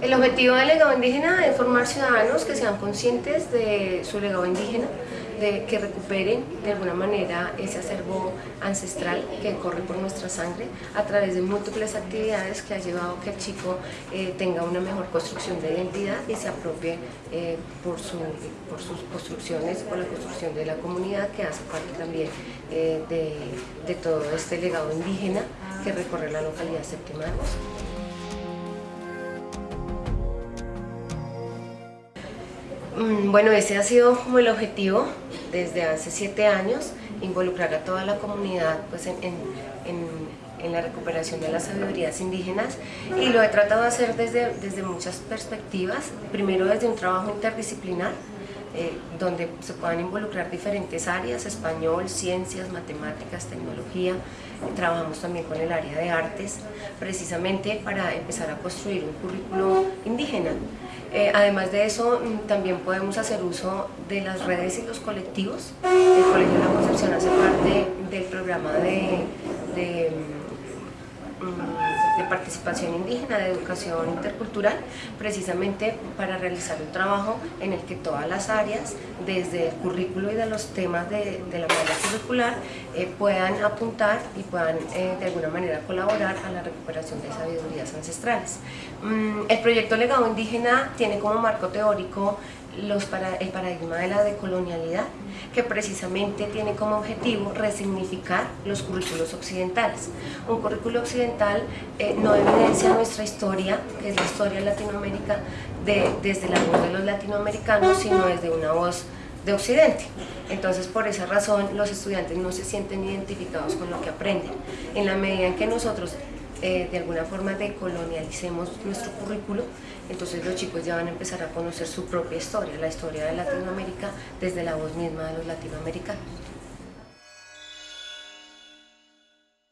El objetivo del legado indígena es formar ciudadanos que sean conscientes de su legado indígena, de que recuperen de alguna manera ese acervo ancestral que corre por nuestra sangre a través de múltiples actividades que ha llevado a que el chico eh, tenga una mejor construcción de identidad y se apropie eh, por, por sus construcciones, por la construcción de la comunidad que hace parte también eh, de, todo este legado indígena que recorre la localidad séptima de Mm, bueno, ese ha sido como el objetivo desde hace siete años, involucrar a toda la comunidad pues, en, la recuperación de las sabidurías indígenas y lo he tratado de hacer desde, desde muchas perspectivas, primero desde un trabajo interdisciplinar, eh, donde se puedan involucrar diferentes áreas, español, ciencias, matemáticas, tecnología. Trabajamos también con el área de artes, precisamente para empezar a construir un currículo indígena. Eh, además de eso, mm, también podemos hacer uso de las redes y los colectivos. El Colegio de la Concepción hace parte del programa de, de participación indígena, de educación intercultural, precisamente para realizar un trabajo en el que todas las áreas, desde el currículo y de los temas de, la manera curricular, eh, puedan apuntar y puedan eh, de alguna manera colaborar a la recuperación de sabidurías ancestrales. Mm, el proyecto Legado Indígena tiene como marco teórico los para, el paradigma de la decolonialidad, que precisamente tiene como objetivo resignificar los currículos occidentales. Un currículo occidental eh, no evidencia nuestra historia, que es la historia de Latinoamérica, de, desde la voz de los latinoamericanos, sino desde una voz de Occidente. Entonces, por esa razón, los estudiantes no se sienten identificados con lo que aprenden. En la medida en que nosotros eh, de alguna forma decolonialicemos nuestro currículo, entonces los chicos ya van a empezar a conocer su propia historia, la historia de Latinoamérica desde la voz misma de los latinoamericanos.